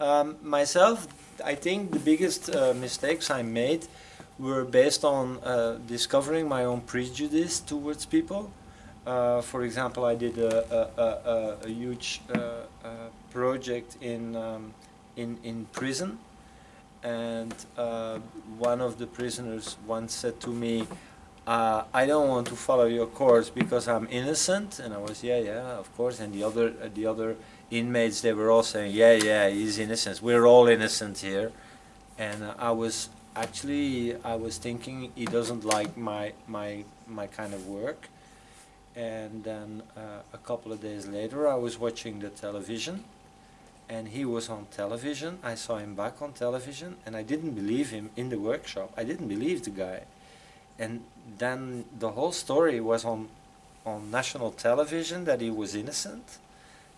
Um, myself, I think the biggest uh, mistakes I made were based on uh, discovering my own prejudice towards people. Uh, for example, I did a, a, a, a huge uh, uh, project in, um, in, in prison and uh, one of the prisoners once said to me, I don't want to follow your course because I'm innocent and I was yeah yeah of course and the other the other inmates, they were all saying, yeah, yeah, he's innocent. We're all innocent here. And uh, I was actually, I was thinking he doesn't like my, my, my kind of work. And then uh, a couple of days later, I was watching the television and he was on television. I saw him back on television and I didn't believe him in the workshop. I didn't believe the guy. And then the whole story was on, on national television that he was innocent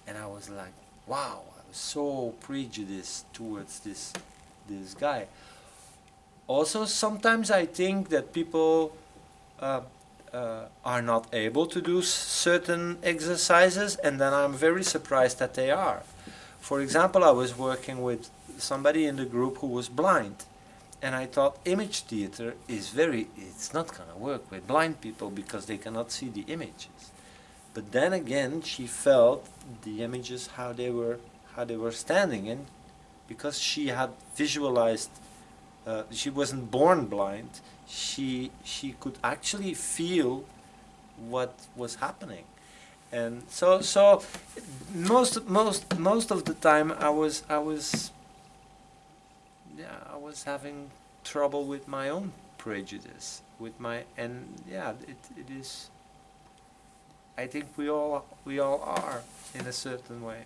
and I was like, wow, I was so prejudiced towards this this guy. Also, sometimes I think that people uh, uh, are not able to do certain exercises, and then I'm very surprised that they are. For example, I was working with somebody in the group who was blind, and I thought image theater is very, it's not going to work with blind people because they cannot see the images. But then again, she felt the images how they were how they were standing and because she had visualized. Uh, she wasn't born blind. She she could actually feel what was happening, and so so most most most of the time I was I was yeah I was having trouble with my own prejudice with my and yeah it, it is I think we all we all are in a certain way.